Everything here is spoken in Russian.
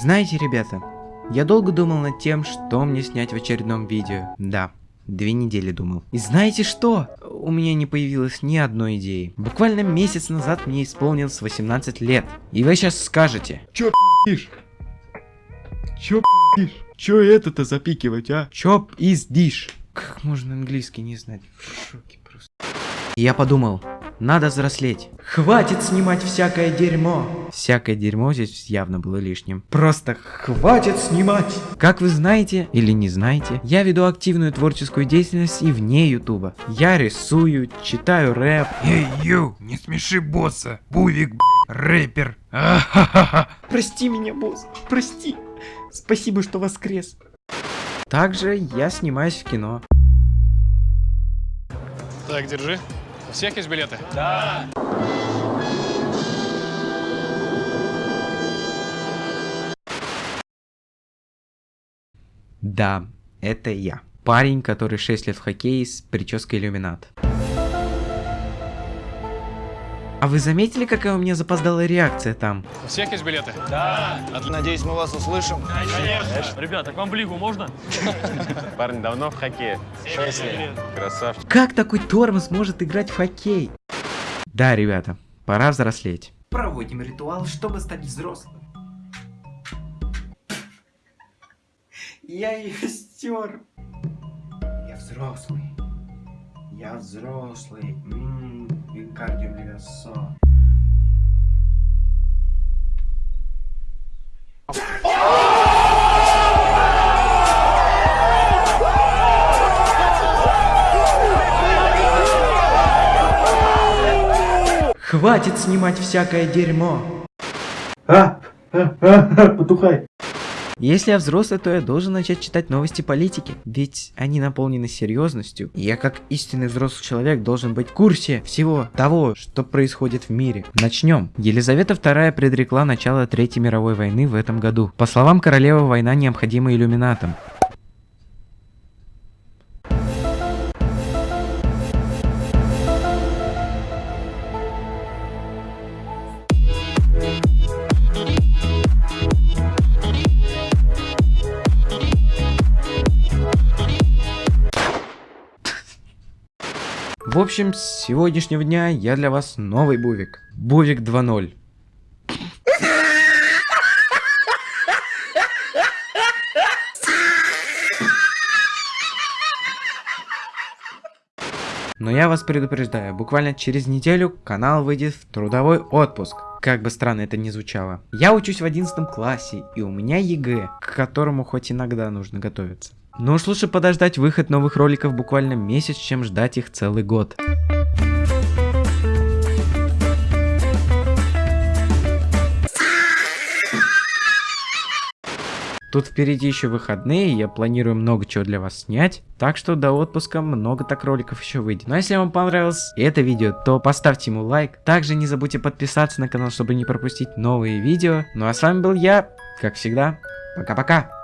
Знаете, ребята, я долго думал над тем, что мне снять в очередном видео. Да, две недели думал. И знаете что? У меня не появилось ни одной идеи. Буквально месяц назад мне исполнилось 18 лет. И вы сейчас скажете. Чё пиздишь? Чё пиздишь? Чё это-то запикивать, а? Чоп из диш. Как можно английский не знать? В шоке просто. И я подумал, надо взрослеть. Хватит снимать всякое дерьмо. Всякое дерьмо здесь явно было лишним. Просто хватит снимать. Как вы знаете или не знаете, я веду активную творческую деятельность и вне ютуба. Я рисую, читаю рэп. Эй, ю, не смеши босса. Бувик, б***, рэпер. А-ха-ха-ха. Прости меня, босс, прости. Спасибо, что воскрес. Также я снимаюсь в кино. Так, держи. У всех есть билеты? Да, это я. Парень, который 6 лет в хоккее с прической иллюминат. А вы заметили, какая у меня запоздалая реакция там? У всех есть билеты? Надеюсь, мы вас услышим. Ребята, к вам в лигу можно? Парень давно в хоккее. Шесть лет. Красавчик. Как такой тормоз может играть в хоккей? Да, ребята, пора взрослеть. Проводим ритуал, чтобы стать взрослым. Я ее стер. Я взрослый. Я взрослый. Ммм, Винкардио Левиассо. Хватит снимать всякое дерьмо. А, потухай. Если я взрослый, то я должен начать читать новости политики, ведь они наполнены серьезностью. Я как истинный взрослый человек должен быть в курсе всего того, что происходит в мире. Начнем. Елизавета II предрекла начало Третьей мировой войны в этом году. По словам королевы, война необходима иллюминатам. В общем, с сегодняшнего дня я для вас новый Бувик. Бувик 2.0. Но я вас предупреждаю, буквально через неделю канал выйдет в трудовой отпуск. Как бы странно это ни звучало. Я учусь в 11 классе, и у меня ЕГЭ, к которому хоть иногда нужно готовиться. Но уж лучше подождать выход новых роликов буквально месяц, чем ждать их целый год. Тут впереди еще выходные, я планирую много чего для вас снять, так что до отпуска много так роликов еще выйдет. Но если вам понравилось это видео, то поставьте ему лайк. Также не забудьте подписаться на канал, чтобы не пропустить новые видео. Ну а с вами был я, как всегда, пока-пока.